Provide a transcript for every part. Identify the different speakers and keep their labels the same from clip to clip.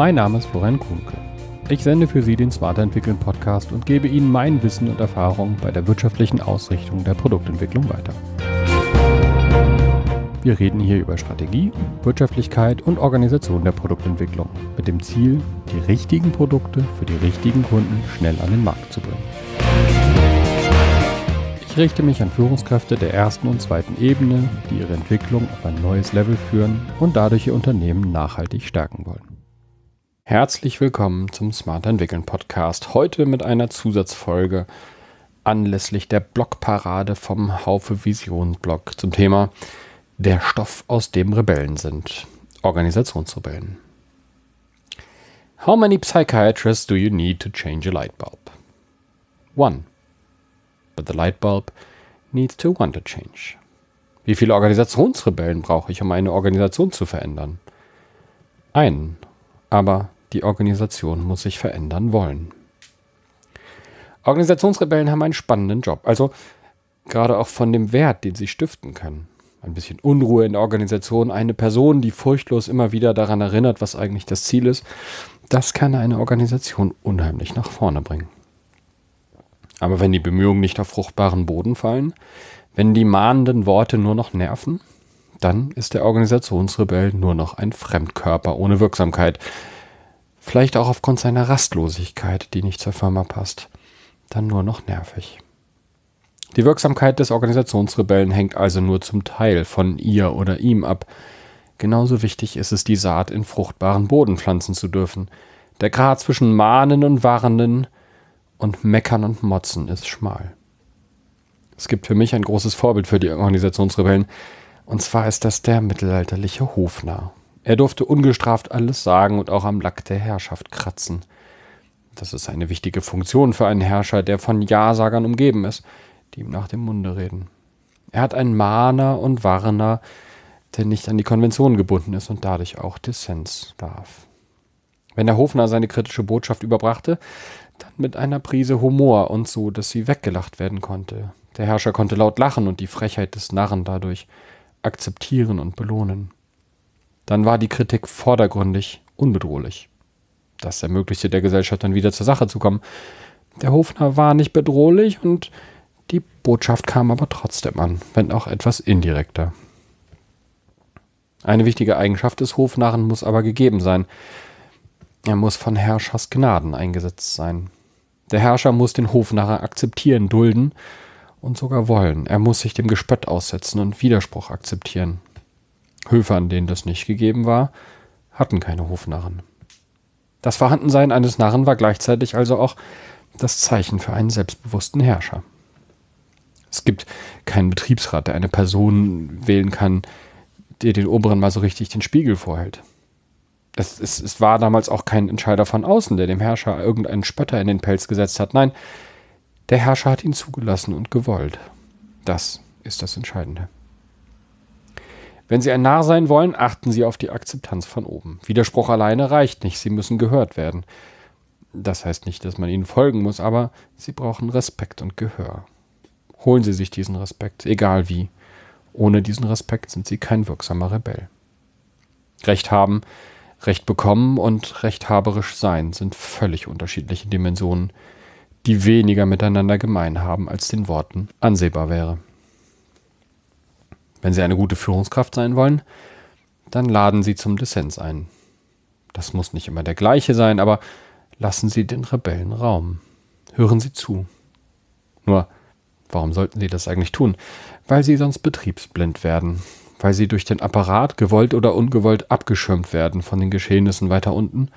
Speaker 1: Mein Name ist Florian Kuhnke. Ich sende für Sie den Smarter Entwickeln Podcast und gebe Ihnen mein Wissen und Erfahrung bei der wirtschaftlichen Ausrichtung der Produktentwicklung weiter. Wir reden hier über Strategie, Wirtschaftlichkeit und Organisation der Produktentwicklung mit dem Ziel, die richtigen Produkte für die richtigen Kunden schnell an den Markt zu bringen. Ich richte mich an Führungskräfte der ersten und zweiten Ebene, die ihre Entwicklung auf ein neues Level führen und dadurch ihr Unternehmen nachhaltig stärken wollen. Herzlich willkommen zum Smart Entwickeln Podcast. Heute mit einer Zusatzfolge anlässlich der Blogparade vom Haufe Vision Blog zum Thema der Stoff, aus dem Rebellen sind. Organisationsrebellen. How many psychiatrists do you need to change a light bulb? One. But the light bulb needs to want to change. Wie viele Organisationsrebellen brauche ich, um eine Organisation zu verändern? Einen. Aber die Organisation muss sich verändern wollen. Organisationsrebellen haben einen spannenden Job, also gerade auch von dem Wert, den sie stiften können ein bisschen Unruhe in der Organisation, eine Person, die furchtlos immer wieder daran erinnert, was eigentlich das Ziel ist, das kann eine Organisation unheimlich nach vorne bringen. Aber wenn die Bemühungen nicht auf fruchtbaren Boden fallen, wenn die mahnenden Worte nur noch nerven, dann ist der Organisationsrebell nur noch ein Fremdkörper ohne Wirksamkeit. Vielleicht auch aufgrund seiner Rastlosigkeit, die nicht zur Firma passt. Dann nur noch nervig. Die Wirksamkeit des Organisationsrebellen hängt also nur zum Teil von ihr oder ihm ab. Genauso wichtig ist es, die Saat in fruchtbaren Boden pflanzen zu dürfen. Der Grad zwischen Mahnen und Warnen und Meckern und Motzen ist schmal. Es gibt für mich ein großes Vorbild für die Organisationsrebellen, und zwar ist das der mittelalterliche Hofnarr. Er durfte ungestraft alles sagen und auch am Lack der Herrschaft kratzen. Das ist eine wichtige Funktion für einen Herrscher, der von Ja-Sagern umgeben ist die ihm nach dem Munde reden. Er hat einen Mahner und Warner, der nicht an die Konvention gebunden ist und dadurch auch Dissens darf. Wenn der Hofner seine kritische Botschaft überbrachte, dann mit einer Prise Humor und so, dass sie weggelacht werden konnte. Der Herrscher konnte laut lachen und die Frechheit des Narren dadurch akzeptieren und belohnen. Dann war die Kritik vordergründig unbedrohlich. Das ermöglichte der Gesellschaft dann wieder zur Sache zu kommen. Der Hofner war nicht bedrohlich und die Botschaft kam aber trotzdem an, wenn auch etwas indirekter. Eine wichtige Eigenschaft des Hofnarren muss aber gegeben sein. Er muss von Herrschers Gnaden eingesetzt sein. Der Herrscher muss den Hofnarren akzeptieren, dulden und sogar wollen. Er muss sich dem Gespött aussetzen und Widerspruch akzeptieren. Höfe, an denen das nicht gegeben war, hatten keine Hofnarren. Das Vorhandensein eines Narren war gleichzeitig also auch das Zeichen für einen selbstbewussten Herrscher. Es gibt keinen Betriebsrat, der eine Person wählen kann, der den Oberen mal so richtig den Spiegel vorhält. Es, es, es war damals auch kein Entscheider von außen, der dem Herrscher irgendeinen Spötter in den Pelz gesetzt hat. Nein, der Herrscher hat ihn zugelassen und gewollt. Das ist das Entscheidende. Wenn Sie ein Narr sein wollen, achten Sie auf die Akzeptanz von oben. Widerspruch alleine reicht nicht, Sie müssen gehört werden. Das heißt nicht, dass man ihnen folgen muss, aber Sie brauchen Respekt und Gehör holen Sie sich diesen Respekt, egal wie. Ohne diesen Respekt sind Sie kein wirksamer Rebell. Recht haben, Recht bekommen und rechthaberisch sein sind völlig unterschiedliche Dimensionen, die weniger miteinander gemein haben, als den Worten ansehbar wäre. Wenn Sie eine gute Führungskraft sein wollen, dann laden Sie zum Dissens ein. Das muss nicht immer der gleiche sein, aber lassen Sie den Rebellen Raum. Hören Sie zu. Nur Warum sollten sie das eigentlich tun? Weil sie sonst betriebsblind werden, weil sie durch den Apparat gewollt oder ungewollt abgeschirmt werden von den Geschehnissen weiter unten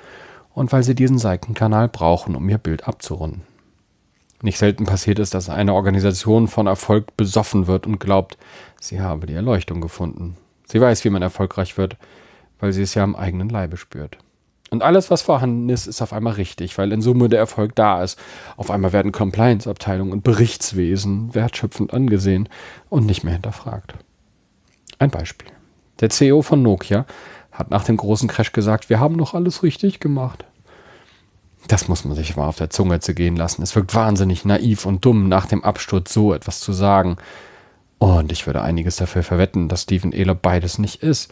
Speaker 1: und weil sie diesen Seitenkanal brauchen, um ihr Bild abzurunden. Nicht selten passiert es, dass eine Organisation von Erfolg besoffen wird und glaubt, sie habe die Erleuchtung gefunden. Sie weiß, wie man erfolgreich wird, weil sie es ja am eigenen Leibe spürt. Und alles, was vorhanden ist, ist auf einmal richtig, weil in Summe der Erfolg da ist. Auf einmal werden Compliance-Abteilungen und Berichtswesen wertschöpfend angesehen und nicht mehr hinterfragt. Ein Beispiel. Der CEO von Nokia hat nach dem großen Crash gesagt, wir haben noch alles richtig gemacht. Das muss man sich mal auf der Zunge zu gehen lassen. Es wirkt wahnsinnig naiv und dumm, nach dem Absturz so etwas zu sagen. Und ich würde einiges dafür verwetten, dass Stephen Ehler beides nicht ist.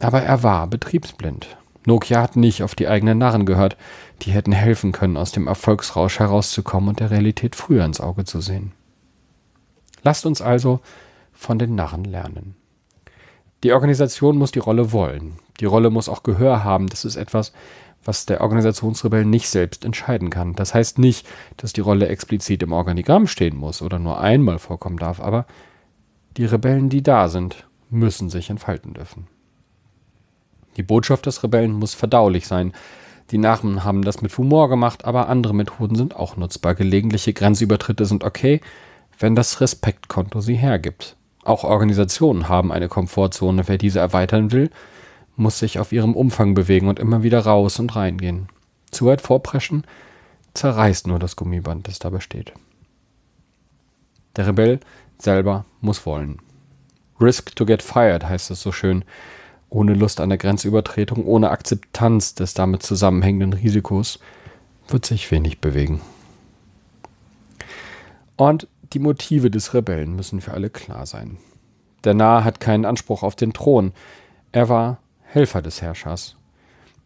Speaker 1: Aber er war betriebsblind. Nokia hat nicht auf die eigenen Narren gehört, die hätten helfen können, aus dem Erfolgsrausch herauszukommen und der Realität früher ins Auge zu sehen. Lasst uns also von den Narren lernen. Die Organisation muss die Rolle wollen. Die Rolle muss auch Gehör haben. Das ist etwas, was der Organisationsrebell nicht selbst entscheiden kann. Das heißt nicht, dass die Rolle explizit im Organigramm stehen muss oder nur einmal vorkommen darf, aber die Rebellen, die da sind, müssen sich entfalten dürfen. Die Botschaft des Rebellen muss verdaulich sein. Die Narren haben das mit Humor gemacht, aber andere Methoden sind auch nutzbar. Gelegentliche Grenzübertritte sind okay, wenn das Respektkonto sie hergibt. Auch Organisationen haben eine Komfortzone. Wer diese erweitern will, muss sich auf ihrem Umfang bewegen und immer wieder raus und reingehen. Zu weit vorpreschen zerreißt nur das Gummiband, das da besteht. Der Rebell selber muss wollen. Risk to get fired heißt es so schön. Ohne Lust an der Grenzübertretung, ohne Akzeptanz des damit zusammenhängenden Risikos wird sich wenig bewegen. Und die Motive des Rebellen müssen für alle klar sein. Der Narr hat keinen Anspruch auf den Thron. Er war Helfer des Herrschers.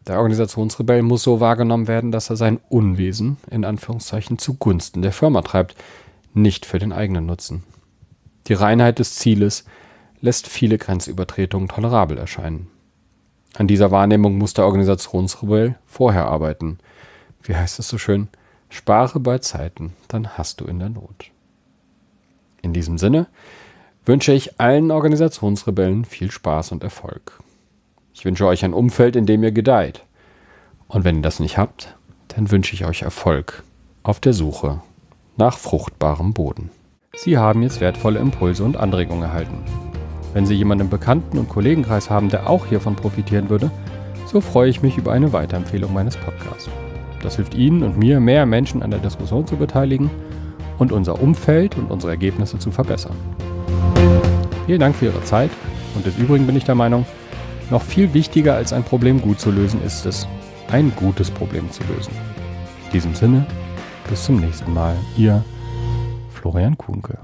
Speaker 1: Der Organisationsrebell muss so wahrgenommen werden, dass er sein Unwesen in Anführungszeichen zugunsten der Firma treibt, nicht für den eigenen Nutzen. Die Reinheit des Zieles lässt viele Grenzübertretungen tolerabel erscheinen. An dieser Wahrnehmung muss der Organisationsrebell vorher arbeiten. Wie heißt es so schön? Spare bei Zeiten, dann hast du in der Not. In diesem Sinne wünsche ich allen Organisationsrebellen viel Spaß und Erfolg. Ich wünsche euch ein Umfeld, in dem ihr gedeiht. Und wenn ihr das nicht habt, dann wünsche ich euch Erfolg auf der Suche nach fruchtbarem Boden. Sie haben jetzt wertvolle Impulse und Anregungen erhalten. Wenn Sie jemanden im Bekannten- und Kollegenkreis haben, der auch hiervon profitieren würde, so freue ich mich über eine Weiterempfehlung meines Podcasts. Das hilft Ihnen und mir, mehr Menschen an der Diskussion zu beteiligen und unser Umfeld und unsere Ergebnisse zu verbessern. Vielen Dank für Ihre Zeit und des Übrigen bin ich der Meinung, noch viel wichtiger als ein Problem gut zu lösen ist es, ein gutes Problem zu lösen. In diesem Sinne, bis zum nächsten Mal. Ihr Florian Kuhnke.